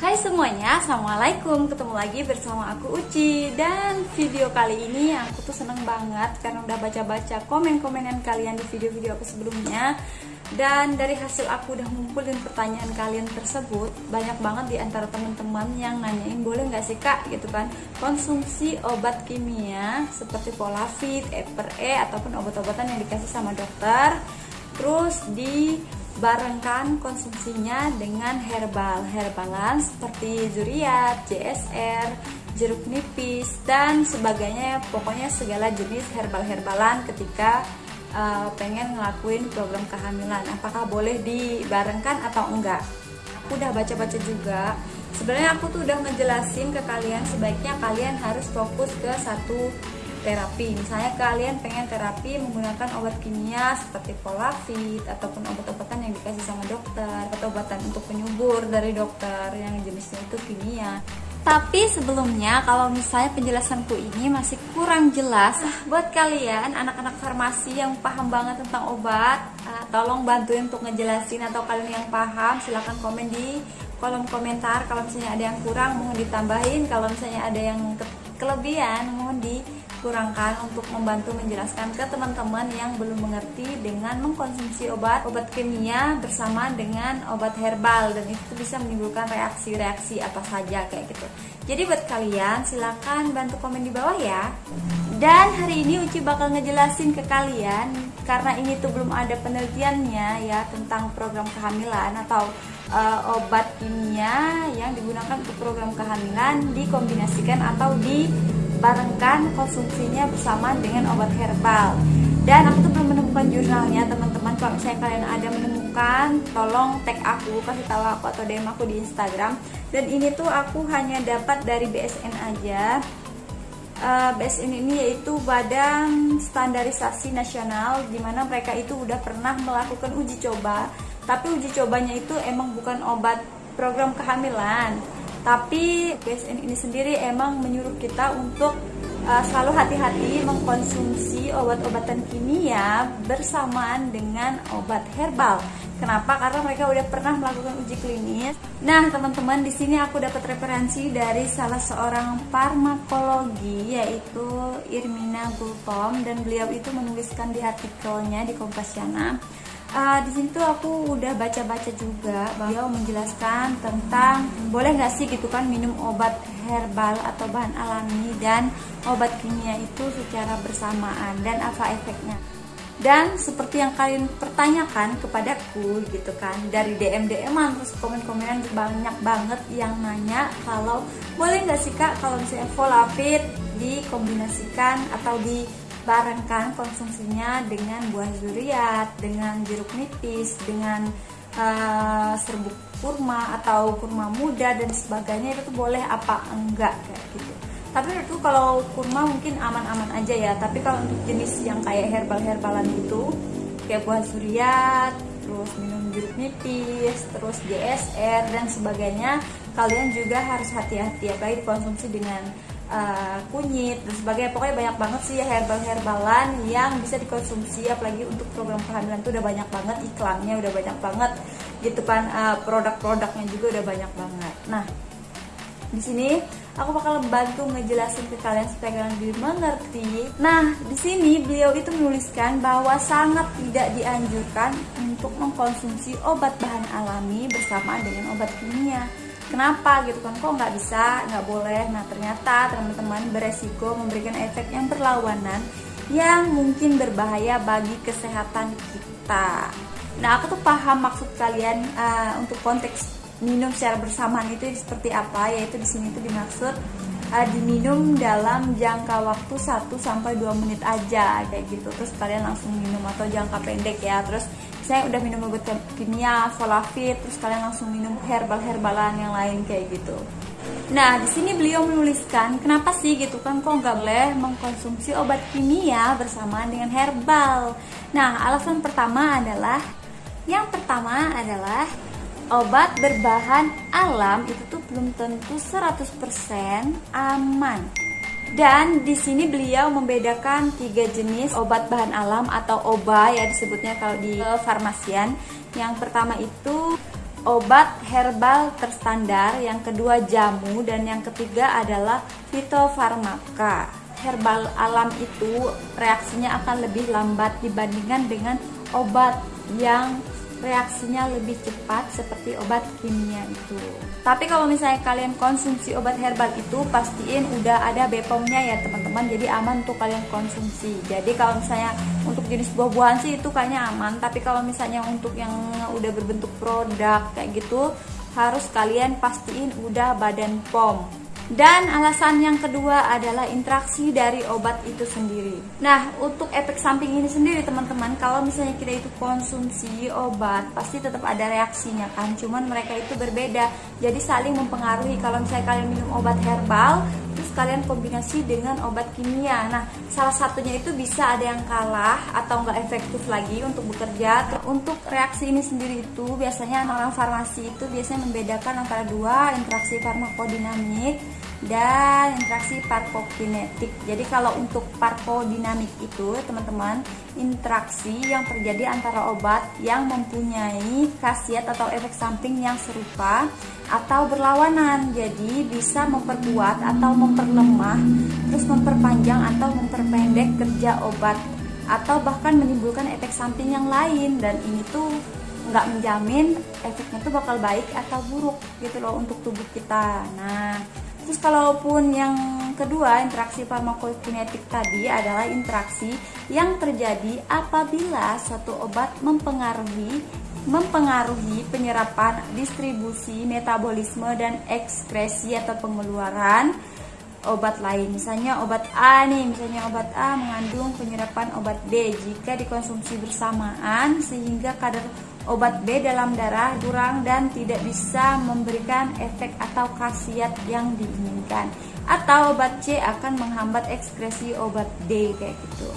Hai semuanya, Assalamualaikum. Ketemu lagi bersama aku Uci. Dan video kali ini aku tuh seneng banget Karena udah baca-baca komen-komenan kalian di video-video aku sebelumnya Dan dari hasil aku udah ngumpulin pertanyaan kalian tersebut Banyak banget di antara teman-teman yang nanyain Boleh nggak sih kak? Gitu kan. Konsumsi obat kimia Seperti Polafit, Eper E Ataupun obat-obatan yang dikasih sama dokter Terus dibarengkan konsumsinya dengan herbal. Herbalan seperti zuriat, JSR, jeruk nipis dan sebagainya. Pokoknya segala jenis herbal-herbalan ketika uh, pengen ngelakuin program kehamilan. Apakah boleh dibarengkan atau enggak? Aku udah baca-baca juga. Sebenarnya aku tuh udah ngejelasin ke kalian sebaiknya kalian harus fokus ke satu terapi. Misalnya kalian pengen terapi menggunakan obat kimia seperti polafit ataupun obat-obatan yang dikasih sama dokter atau obatan untuk penyubur dari dokter yang jenisnya itu kimia tapi sebelumnya kalau misalnya penjelasanku ini masih kurang jelas ah, buat kalian anak-anak farmasi yang paham banget tentang obat ah, tolong bantuin untuk ngejelasin atau kalian yang paham silahkan komen di kolom komentar. Kalau misalnya ada yang kurang mohon ditambahin. Kalau misalnya ada yang ke- kelebihan mohon dikurangkan untuk membantu menjelaskan ke teman-teman yang belum mengerti dengan mengkonsumsi obat obat kimia bersama dengan obat herbal dan itu bisa menimbulkan reaksi-reaksi apa saja kayak gitu. Jadi buat kalian silakan bantu komen di bawah ya. Dan hari ini Uci bakal ngejelasin ke kalian karena ini tuh belum ada penelitiannya ya tentang program kehamilan atau uh, obat kimia yang digunakan untuk program kehamilan dikombinasikan atau dibarengkan konsumsinya bersama dengan obat herbal. Dan aku tuh belum menemukan jurnalnya teman-teman. Kalau misalnya kalian ada menemukan, tolong tag aku, kasih tahu aku atau DM aku di Instagram. Dan ini tuh aku hanya dapat dari BSN aja. Uh, BSN ini yaitu Badan Standarisasi Nasional di mana mereka itu udah pernah melakukan uji coba tapi uji cobanya itu emang bukan obat program kehamilan tapi BSN ini sendiri emang menyuruh kita untuk uh, selalu hati-hati mengkonsumsi obat-obatan kimia bersamaan dengan obat herbal. Kenapa? Karena mereka udah pernah melakukan uji klinis. Nah, teman-teman, di sini aku dapat referensi dari salah seorang farmakologi yaitu Irmina Gultom dan beliau itu menuliskan di artikelnya di Kompasiana uh, di sini tuh aku udah baca-baca juga. Beliau menjelaskan tentang boleh nggak sih gitu kan minum obat herbal atau bahan alami dan obat kimia itu secara bersamaan dan apa efeknya. Dan seperti yang kalian pertanyakan kepadaku gitu kan dari DM DM terus komen-komenan banyak banget yang nanya kalau boleh nggak sih kak kalau misalnya folafit dikombinasikan atau di barengkan konsumsinya dengan buah zuriat, dengan jeruk nipis, dengan uh, serbuk kurma atau kurma muda dan sebagainya itu boleh apa enggak kayak gitu. Tapi itu kalau kurma mungkin aman-aman aja ya. Tapi kalau untuk jenis yang kayak herbal-herbalan itu kayak buah zuriat, terus minum jeruk nipis, terus JSR dan sebagainya, kalian juga harus hati-hati apalagi dikonsumsi dengan uh, kunyit dan sebagainya. Pokoknya banyak banget sih ya herbal-herbalan yang bisa dikonsumsi apalagi untuk program kehamilan tuh udah banyak banget iklannya udah banyak banget gitu kan. Uh, produk-produknya juga udah banyak banget. Nah di sini aku bakal bantu ngejelasin ke kalian supaya kalian lebih mengerti. Nah, di sini beliau itu menuliskan bahwa sangat tidak dianjurkan untuk mengkonsumsi obat bahan alami bersama dengan obat kimia kenapa gitu kan kok nggak bisa nggak boleh. Nah ternyata teman-teman beresiko memberikan efek yang berlawanan yang mungkin berbahaya bagi kesehatan kita. Nah aku tuh paham maksud kalian uh, untuk konteks minum secara bersamaan itu seperti apa yaitu di sini itu dimaksud uh, diminum dalam jangka waktu 1 sampai 2 menit aja kayak gitu. Terus kalian langsung minum atau jangka pendek ya. Terus saya udah minum obat kimia, folafit, terus kalian langsung minum herbal-herbalan yang lain kayak gitu. Nah, di sini beliau menuliskan kenapa sih gitu kan kok nggak boleh mengkonsumsi obat kimia bersamaan dengan herbal. Nah, alasan pertama adalah yang pertama adalah obat berbahan alam itu tuh belum tentu 100% aman. Dan di sini beliau membedakan tiga jenis obat bahan alam atau OBA ya disebutnya kalau di farmasian. Yang pertama itu obat herbal terstandar, yang kedua jamu, dan yang ketiga adalah fitofarmaka. Herbal alam itu reaksinya akan lebih lambat dibandingkan dengan obat yang reaksinya lebih cepat seperti obat kimia itu. Tapi kalau misalnya kalian konsumsi obat herbal itu pastiin udah ada BPOM-nya ya teman-teman. Jadi aman untuk kalian konsumsi. Jadi kalau misalnya untuk jenis buah-buahan sih itu kayaknya aman, tapi kalau misalnya untuk yang udah berbentuk produk kayak gitu harus kalian pastiin udah badan POM dan alasan yang kedua adalah interaksi dari obat itu sendiri. Nah, untuk efek samping ini sendiri teman-teman, kalau misalnya kita itu konsumsi obat, pasti tetap ada reaksinya kan. Cuman mereka itu berbeda. Jadi saling mempengaruhi. Kalau misalnya kalian minum obat herbal, terus kalian kombinasi dengan obat kimia. Nah, salah satunya itu bisa ada yang kalah atau nggak efektif lagi untuk bekerja. Untuk reaksi ini sendiri itu biasanya orang farmasi itu biasanya membedakan antara dua interaksi farmakodinamik dan interaksi parkokinetik. Jadi kalau untuk parkodinamik itu teman-teman interaksi yang terjadi antara obat yang mempunyai khasiat atau efek samping yang serupa atau berlawanan. Jadi bisa memperkuat atau memperlemah, terus memperpanjang atau memperpendek kerja obat atau bahkan menimbulkan efek samping yang lain dan ini tuh nggak menjamin efeknya tuh bakal baik atau buruk gitu loh untuk tubuh kita. Nah, Terus kalaupun yang kedua interaksi farmakokinetik tadi adalah interaksi yang terjadi apabila suatu obat mempengaruhi mempengaruhi penyerapan, distribusi, metabolisme dan ekskresi atau pengeluaran obat lain. Misalnya obat A nih, misalnya obat A mengandung penyerapan obat B jika dikonsumsi bersamaan sehingga kadar obat B dalam darah kurang dan tidak bisa memberikan efek atau khasiat yang diinginkan. Atau obat C akan menghambat ekskresi obat D kayak gitu.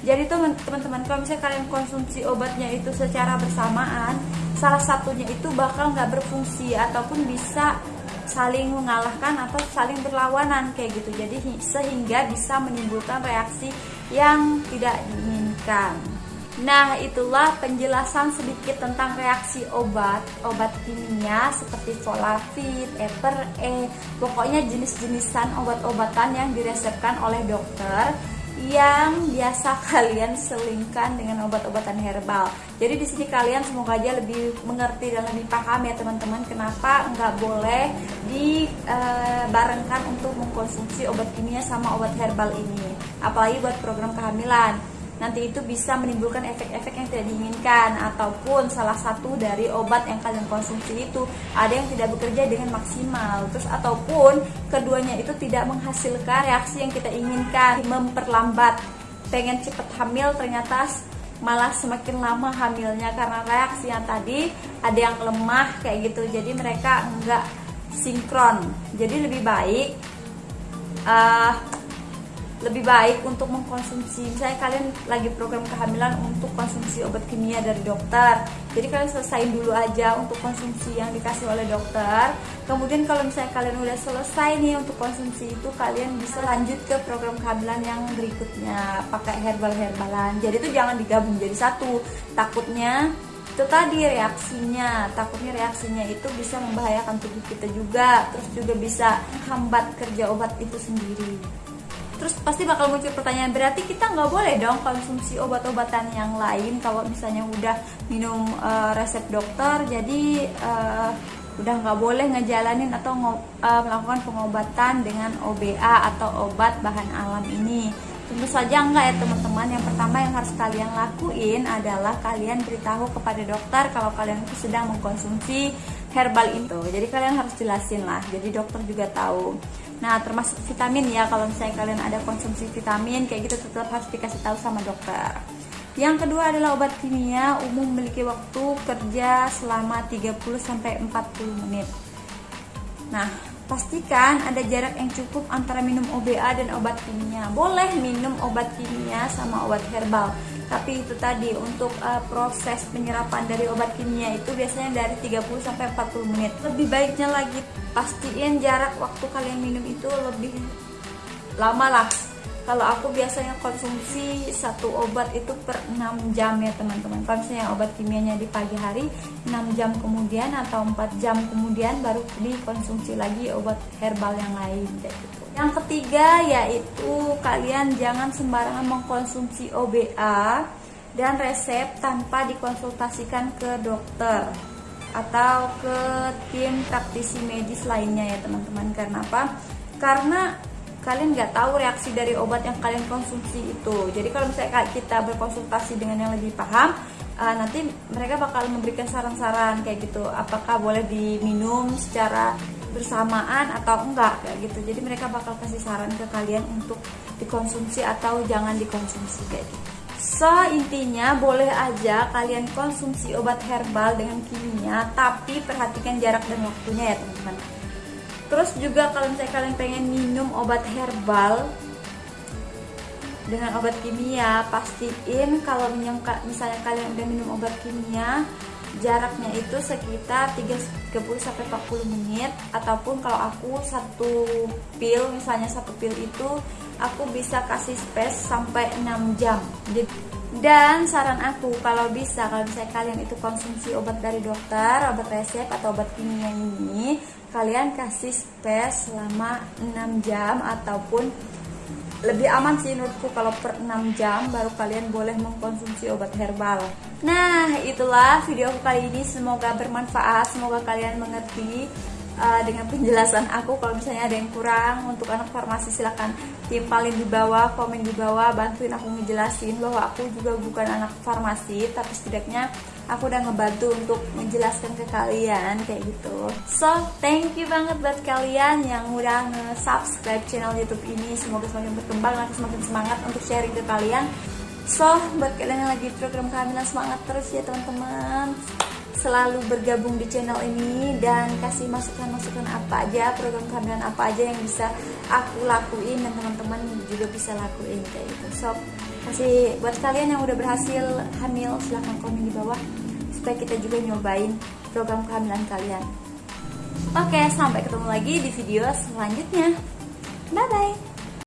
Jadi teman-teman kalau misalnya kalian konsumsi obatnya itu secara bersamaan, salah satunya itu bakal nggak berfungsi ataupun bisa saling mengalahkan atau saling berlawanan kayak gitu jadi sehingga bisa menimbulkan reaksi yang tidak diinginkan Nah, itulah penjelasan sedikit tentang reaksi obat, obat kimia seperti Folafit, Eper E, pokoknya jenis-jenisan obat-obatan yang diresepkan oleh dokter yang biasa kalian selingkan dengan obat-obatan herbal. Jadi di sini kalian semoga aja lebih mengerti dan lebih paham ya teman-teman kenapa nggak boleh dibarengkan uh, untuk mengkonsumsi obat kimia sama obat herbal ini, apalagi buat program kehamilan nanti itu bisa menimbulkan efek-efek yang tidak diinginkan ataupun salah satu dari obat yang kalian konsumsi itu ada yang tidak bekerja dengan maksimal. Terus ataupun keduanya itu tidak menghasilkan reaksi yang kita inginkan memperlambat. Pengen cepet hamil ternyata malah semakin lama hamilnya karena reaksi yang tadi ada yang lemah kayak gitu. Jadi mereka enggak sinkron. Jadi lebih baik uh, lebih baik untuk mengkonsumsi. Misalnya kalian lagi program kehamilan untuk konsumsi obat kimia dari dokter. Jadi kalian selesaiin dulu aja untuk konsumsi yang dikasih oleh dokter. Kemudian kalau misalnya kalian udah selesai nih untuk konsumsi itu kalian bisa lanjut ke program kehamilan yang berikutnya. Pakai herbal-herbalan. Jadi itu jangan digabung jadi satu. Takutnya itu tadi reaksinya. Takutnya reaksinya itu bisa membahayakan tubuh kita juga. Terus juga bisa hambat kerja obat itu sendiri terus pasti bakal muncul pertanyaan berarti kita nggak boleh dong konsumsi obat-obatan yang lain kalau misalnya udah minum uh, resep dokter jadi uh, udah nggak boleh ngejalanin atau uh, melakukan pengobatan dengan OBA atau obat bahan alam ini? Tentu saja enggak ya teman-teman. Yang pertama yang harus kalian lakuin adalah kalian beritahu kepada dokter kalau kalian itu sedang mengkonsumsi herbal itu jadi kalian harus jelasin lah. Jadi dokter juga tahu Nah, termasuk vitamin ya, kalau misalnya kalian ada konsumsi vitamin, kayak gitu tetap harus dikasih tahu sama dokter. Yang kedua adalah obat kimia umum memiliki waktu kerja selama 30 sampai 40 menit. Nah, pastikan ada jarak yang cukup antara minum OBA dan obat kimia. Boleh minum obat kimia sama obat herbal, tapi itu tadi untuk uh, proses penyerapan dari obat kimia itu biasanya dari 30 sampai 40 menit. Lebih baiknya lagi pastiin jarak waktu kalian minum itu lebih lama lah kalau aku biasanya konsumsi satu obat itu per 6 jam ya teman-teman. Kalau misalnya obat kimianya di pagi hari 6 jam kemudian atau 4 jam kemudian baru dikonsumsi lagi obat herbal yang lain kayak gitu. Yang ketiga yaitu kalian jangan sembarangan mengkonsumsi OBA dan resep tanpa dikonsultasikan ke dokter atau ke tim praktisi medis lainnya ya teman-teman. Karena apa? Karena kalian nggak tahu reaksi dari obat yang kalian konsumsi itu. Jadi kalau misalnya kita berkonsultasi dengan yang lebih paham uh, nanti mereka bakal memberikan saran-saran kayak gitu. Apakah boleh diminum secara bersamaan atau enggak kayak gitu. Jadi mereka bakal kasih saran ke kalian untuk dikonsumsi atau jangan dikonsumsi kayak gitu. So intinya boleh aja kalian konsumsi obat herbal dengan kimia Tapi perhatikan jarak dan waktunya ya teman-teman terus juga kalau misalnya kalian pengen minum obat herbal dengan obat kimia pastiin kalau misalnya kalian udah minum obat kimia jaraknya itu sekitar 30 sampai 40 menit. Ataupun kalau aku satu pil misalnya satu pil itu aku bisa kasih space sampai 6 jam. Dan saran aku kalau bisa kalau misalnya kalian itu konsumsi obat dari dokter, obat resep atau obat kimia ini, kalian kasih space selama 6 jam ataupun lebih aman sih menurutku kalau per 6 jam baru kalian boleh mengkonsumsi obat herbal. Nah, itulah video aku kali ini. Semoga bermanfaat, semoga kalian mengerti uh, dengan penjelasan aku. Kalau misalnya ada yang kurang untuk anak farmasi silahkan timpalin di bawah komen di bawah. Bantuin aku ngejelasin bahwa aku juga bukan anak farmasi tapi setidaknya aku udah ngebantu untuk menjelaskan ke kalian kayak gitu. So thank you banget buat kalian yang udah nge-subscribe channel youtube ini. Semoga semakin berkembang nanti semakin semangat untuk sharing ke kalian. So buat kalian yang lagi program kehamilan semangat terus ya teman-teman. Selalu bergabung di channel ini dan kasih masukan-masukan apa aja program kehamilan apa aja yang bisa aku lakuin dan teman-teman juga bisa lakuin kayak gitu. So kasih buat kalian yang udah berhasil hamil silahkan komen di bawah supaya kita juga nyobain program kehamilan kalian. Oke sampai ketemu lagi di video selanjutnya. Bye bye